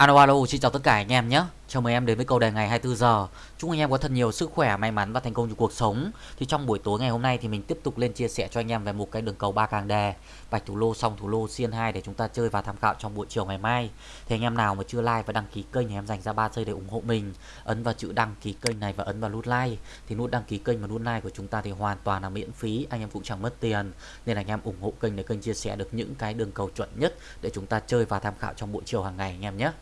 Alo alo, xin chào tất cả anh em nhé. Chào mừng em đến với câu đề ngày 24 giờ. Chúc anh em có thật nhiều sức khỏe, may mắn và thành công trong cuộc sống. Thì trong buổi tối ngày hôm nay thì mình tiếp tục lên chia sẻ cho anh em về một cái đường cầu ba càng đề, bạch thủ lô, song thủ lô, xiên 2 để chúng ta chơi và tham khảo trong buổi chiều ngày mai. Thì anh em nào mà chưa like và đăng ký kênh thì em dành ra 3 giây để ủng hộ mình. Ấn vào chữ đăng ký kênh này và ấn vào nút like. Thì nút đăng ký kênh và nút like của chúng ta thì hoàn toàn là miễn phí, anh em cũng chẳng mất tiền. Nên là anh em ủng hộ kênh để kênh chia sẻ được những cái đường cầu chuẩn nhất để chúng ta chơi và tham khảo trong buổi chiều hàng ngày anh em nhé.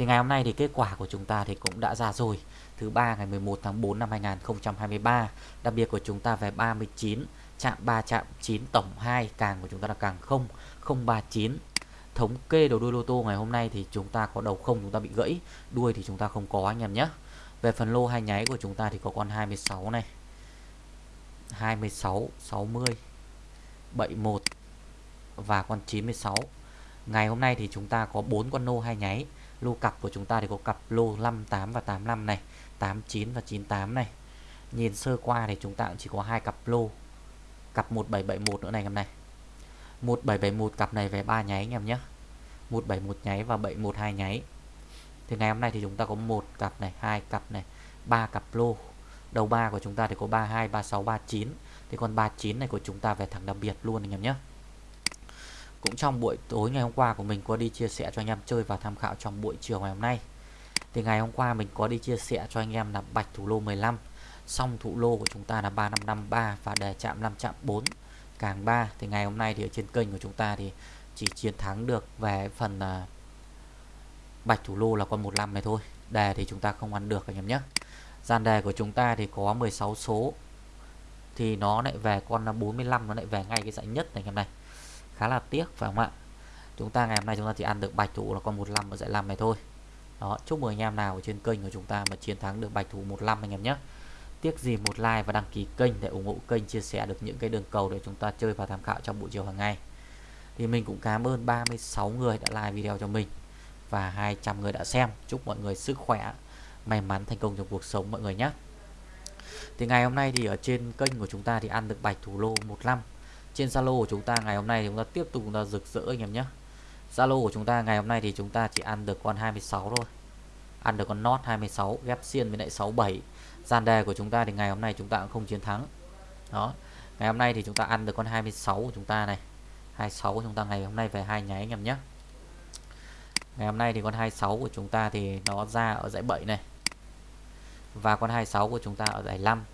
Thì ngày hôm nay thì kết quả của chúng ta thì cũng đã ra rồi. Thứ ba ngày 11 tháng 4 năm 2023. Đặc biệt của chúng ta về 39, chạm 3 chạm 9 tổng 2, càng của chúng ta là càng 0, 039. Thống kê đầu đuôi lô tô ngày hôm nay thì chúng ta có đầu không chúng ta bị gãy, đuôi thì chúng ta không có anh em nhé. Về phần lô hai nháy của chúng ta thì có con 26 này. 26, 60, 71 và con 96. Ngày hôm nay thì chúng ta có 4 con lô hai nháy lô cặp của chúng ta thì có cặp lô 58 và 85 này 89 và 98 này. Nhìn sơ qua thì chúng ta cũng chỉ có hai cặp lô, cặp 1771 nữa này em này. 1771 cặp này về ba nháy anh em nhé. 171 nháy và 712 nháy. Thì ngày hôm nay thì chúng ta có một cặp này, hai cặp này, ba cặp lô. Đầu ba của chúng ta thì có 32 36 39 thì còn 39 này của chúng ta về thẳng đặc biệt luôn anh em nhé cũng trong buổi tối ngày hôm qua của mình có đi chia sẻ cho anh em chơi và tham khảo trong buổi chiều ngày hôm nay. Thì ngày hôm qua mình có đi chia sẻ cho anh em là bạch thủ lô 15 xong thủ lô của chúng ta là 3553 và đề chạm 5 chạm 4 càng 3 thì ngày hôm nay thì ở trên kênh của chúng ta thì chỉ chiến thắng được về phần uh, bạch thủ lô là con 15 này thôi. Đề thì chúng ta không ăn được anh em nhé. Gian đề của chúng ta thì có 16 số thì nó lại về con 45 nó lại về ngay cái dãy nhất này anh em này khá là tiếc, phải không ạ? Chúng ta ngày hôm nay chúng ta chỉ ăn được bạch thủ là con 15 ở dãy 5 này thôi. Đó, chúc mừng anh em nào ở trên kênh của chúng ta mà chiến thắng được bạch thủ 15 anh em nhé. Tiếc gì một like và đăng ký kênh để ủng hộ kênh chia sẻ được những cái đường cầu để chúng ta chơi và tham khảo trong buổi chiều hàng ngày. Thì mình cũng cảm ơn 36 người đã like video cho mình và 200 người đã xem. Chúc mọi người sức khỏe, may mắn, thành công trong cuộc sống mọi người nhé. Thì ngày hôm nay thì ở trên kênh của chúng ta thì ăn được bạch thủ lô 15 trên Zalo của chúng ta ngày hôm nay thì chúng ta tiếp tục chúng ta rực rỡ anh em nhé Zalo của chúng ta ngày hôm nay thì chúng ta chỉ ăn được con 26 thôi ăn được con nốt 26 ghép xiên với lại 67 gian đề của chúng ta thì ngày hôm nay chúng ta cũng không chiến thắng đó ngày hôm nay thì chúng ta ăn được con 26 của chúng ta này 26 của chúng ta ngày hôm nay về hai nháy anh em nhé ngày hôm nay thì con 26 của chúng ta thì nó ra ở dãy 7 này và con 26 của chúng ta ở dãy 5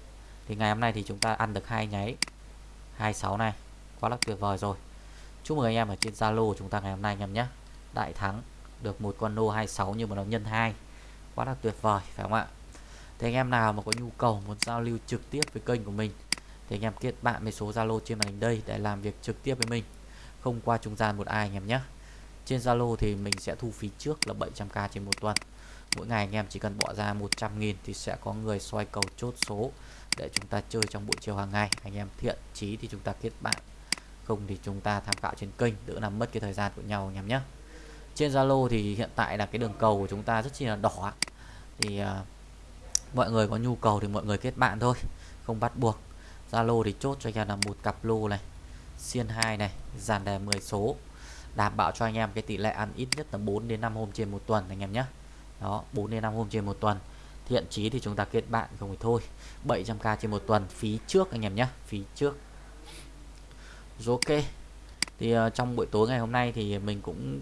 thì ngày hôm nay thì chúng ta ăn được hai nháy 26 này quá là tuyệt vời rồi. Chúc mừng anh em ở trên Zalo chúng ta ngày hôm nay anh em nhé. Đại thắng được một con lô 26 nhưng mà nó nhân 2 quá là tuyệt vời, phải không ạ? Thì anh em nào mà có nhu cầu muốn giao lưu trực tiếp với kênh của mình, thì anh em kết bạn với số Zalo trên màn hình đây để làm việc trực tiếp với mình. Không qua trung gian một ai anh em nhé. Trên Zalo thì mình sẽ thu phí trước là 700k trên một tuần. Mỗi ngày anh em chỉ cần bỏ ra 100.000 thì sẽ có người xoay cầu chốt số để chúng ta chơi trong buổi chiều hàng ngày. Anh em thiện chí thì chúng ta kết bạn không thì chúng ta tham khảo trên kênh đỡ làm mất cái thời gian của nhau anh em nhé. Trên Zalo thì hiện tại là cái đường cầu của chúng ta rất chi là đỏ thì uh, mọi người có nhu cầu thì mọi người kết bạn thôi không bắt buộc. Zalo thì chốt cho anh em là một cặp lô này xiên 2 này dàn đề 10 số đảm bảo cho anh em cái tỷ lệ ăn ít nhất là 4 đến 5 hôm trên một tuần anh em nhé. Đó 4 đến 5 hôm trên một tuần. Thiện chí thì chúng ta kết bạn không thì thôi 700k trên một tuần phí trước anh em nhé phí trước rồi ok. Thì uh, trong buổi tối ngày hôm nay thì mình cũng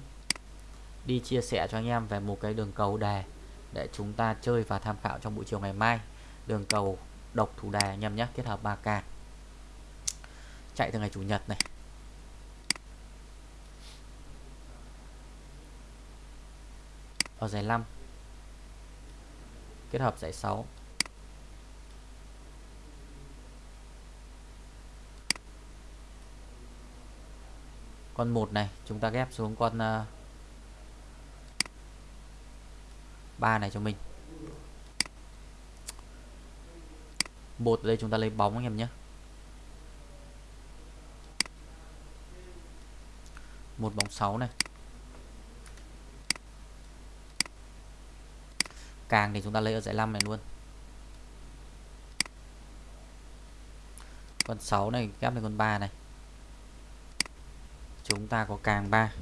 đi chia sẻ cho anh em về một cái đường cầu đề để chúng ta chơi và tham khảo trong buổi chiều ngày mai. Đường cầu độc thủ đề anh em nhé kết hợp 3k chạy từ ngày chủ nhật này. Ở giải 5 kết hợp giải 6 con một này chúng ta ghép xuống con ờ, uh, 3 này cho mình. Bột ở đây chúng ta lấy bóng anh em nhé. Một bóng 6 này. Càng thì chúng ta lấy ở dãy 5 này luôn. Con 6 này ghép lên con 3 này chúng ta có càng 3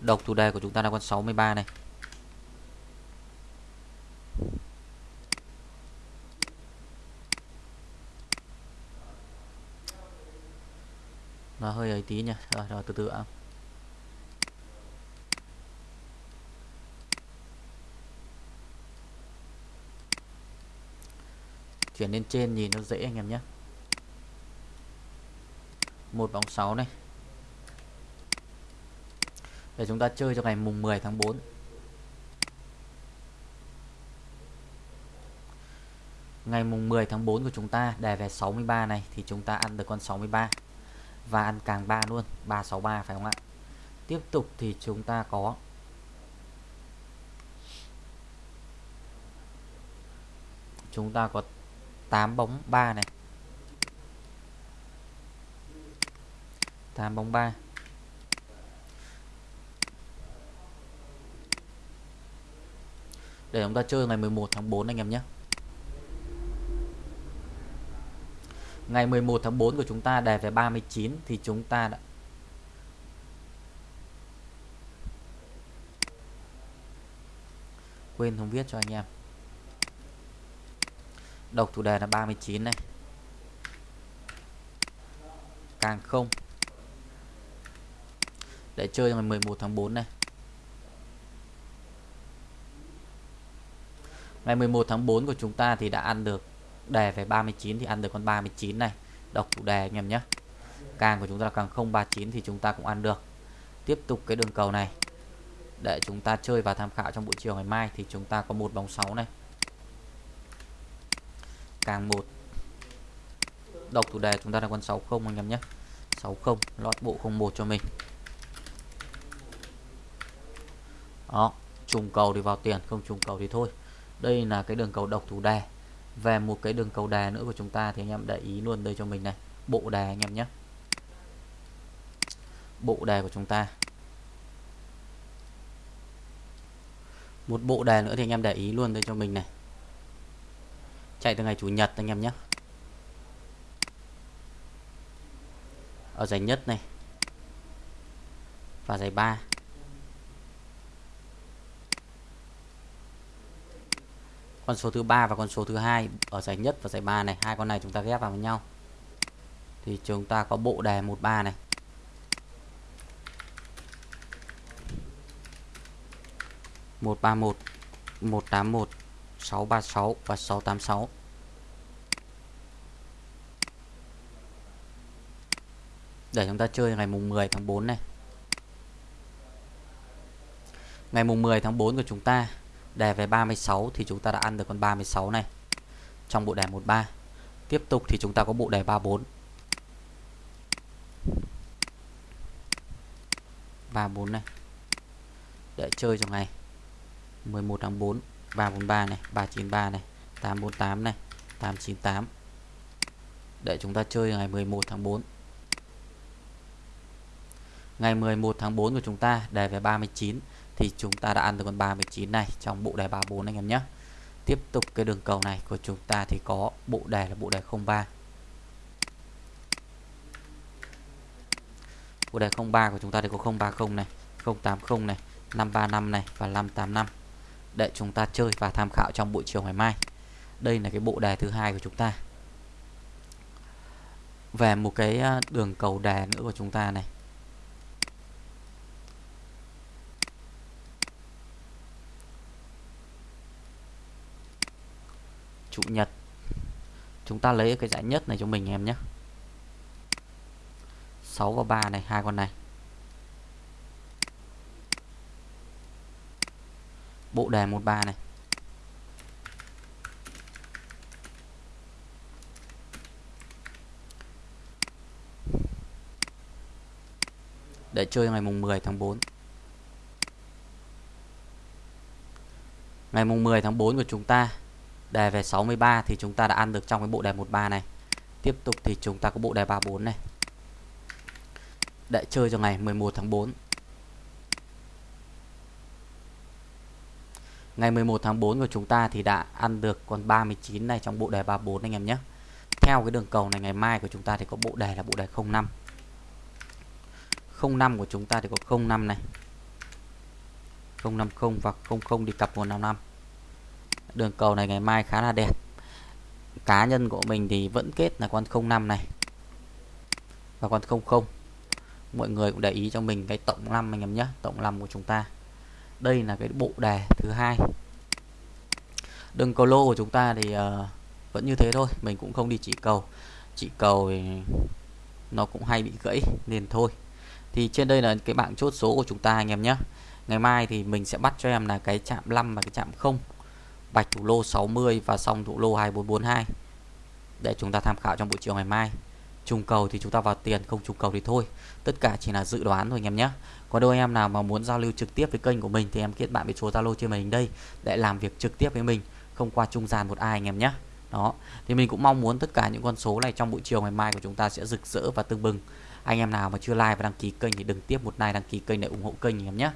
độc thủ đề của chúng ta là con 63 này. Nó hơi ấy tí nhỉ rồi, rồi từ từ ạ. à. Chuyển lên trên nhìn nó dễ anh em nhé. Một bóng 6 này. Để chúng ta chơi cho ngày mùng 10 tháng 4. Ngày mùng 10 tháng 4 của chúng ta đề về 63 này thì chúng ta ăn được con 63 và ăn càng 3 luôn, 363 phải không ạ? Tiếp tục thì chúng ta có chúng ta có 8 bóng 3 này. 8 bóng 3. Để chúng ta chơi ngày 11 tháng 4 anh em nhé. Ngày 11 tháng 4 của chúng ta đề về 39 thì chúng ta đã quên không viết cho anh em. Độc thủ đề là 39 này. Càng không. Để chơi ngày 11 tháng 4 này. Ngày 11 tháng 4 của chúng ta thì đã ăn được, đề về 39 thì ăn được con 39 này. Độc thủ đề anh em nhé. Càng của chúng ta là càng 039 thì chúng ta cũng ăn được. Tiếp tục cái đường cầu này. Để chúng ta chơi và tham khảo trong buổi chiều ngày mai thì chúng ta có một bóng 6 này. Càng một. Độc chủ đề chúng ta là con 60 anh em nhé. 60 lót bộ 01 cho mình. Đó, trùng cầu thì vào tiền, không trùng cầu thì thôi. Đây là cái đường cầu độc thủ đề. Về một cái đường cầu đề nữa của chúng ta thì anh em để ý luôn đây cho mình này. Bộ đề anh em nhé. Bộ đề của chúng ta. Một bộ đề nữa thì anh em để ý luôn đây cho mình này chạy từ ngày chủ nhật anh em nhé. Ở giải nhất này. Và giải 3 con số thứ ba và con số thứ hai ở giải nhất và giải ba này. Hai con này chúng ta ghép vào với nhau. Thì chúng ta có bộ đề 13 này. Một ba một một tám một sáu ba sáu và sáu tám sáu. Để chúng ta chơi ngày mùng 10 tháng 4 này. Ngày mùng 10 tháng 4 của chúng ta đề về 36 thì chúng ta đã ăn được con 36 này. Trong bộ đề 13 tiếp tục thì chúng ta có bộ đề 34 34 này. Để chơi trong ngày 11 tháng 4 343 này 393 này 848 này 898 để chúng ta chơi ngày 11 tháng 4 ngày 11 tháng 4 của chúng ta đề về 39 thì chúng ta đã ăn được con 39 này trong bộ đề 34 anh em nhé. Tiếp tục cái đường cầu này của chúng ta thì có bộ đề là bộ đề 03 bộ đề 03 của chúng ta thì có 030 này 080 này 535 này và 585 để chúng ta chơi và tham khảo trong buổi chiều ngày mai. Đây là cái bộ đề thứ hai của chúng ta. Về một cái ờ, đường cầu đề nữa của chúng ta này. Chủ nhật. Chúng ta lấy cái giải nhất này cho mình em nhé. 6 và 3 này, hai con này. Bộ đề 13 này. Để chơi ngày mùng 10 tháng 4 ngày mùng 10 tháng 4 của chúng ta, đề về 63 thì chúng ta đã ăn được trong cái bộ đề 13 này. Tiếp tục thì chúng ta có bộ đề 34 này. Để chơi cho ngày 11 tháng 4 ngày 11 tháng 4 của chúng ta thì đã ăn được con 39 này trong bộ đề 34 anh em nhé. Theo cái đường cầu này, ngày mai của chúng ta thì có bộ đề là bộ đề 05 05 của chúng ta thì có 05 này. 050 và 00 đi cặp 155 đường cầu này ngày mai khá là đẹp. Cá nhân của mình thì vẫn kết là con 05 này và con 00 mọi người cũng để ý cho mình cái tổng 5 anh em nhé, tổng 5 của chúng ta đây là cái bộ đề thứ hai. Đường cầu lô của chúng ta thì uh, vẫn như thế thôi mình cũng không đi chỉ cầu. Chỉ cầu thì nó cũng hay bị gãy nên thôi. Thì trên đây là cái bảng chốt số của chúng ta anh em nhé. Ngày mai thì mình sẽ bắt cho em là cái chạm 5 và cái chạm 0 bạch thủ lô 60 và xong thủ lô 2442 để chúng ta tham khảo trong buổi chiều ngày mai trùng cầu thì chúng ta vào tiền, không trùng cầu thì thôi. Tất cả chỉ là dự đoán thôi anh em nhé. Có đôi em nào mà muốn giao lưu trực tiếp với kênh của mình thì em kết bạn với số zalo trên màn hình đây để làm việc trực tiếp với mình, không qua trung gian một ai anh em nhé. Đó, thì mình cũng mong muốn tất cả những con số này trong buổi chiều ngày mai của chúng ta sẽ rực rỡ và tưng bừng. Anh em nào mà chưa like và đăng ký kênh thì đừng tiếp một like, đăng ký kênh để ủng hộ kênh anh em nhé.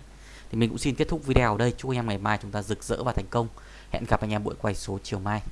Thì mình cũng xin kết thúc video ở đây. Chúc anh em ngày mai chúng ta rực rỡ và thành công. Hẹn gặp anh em buổi quay số chiều mai.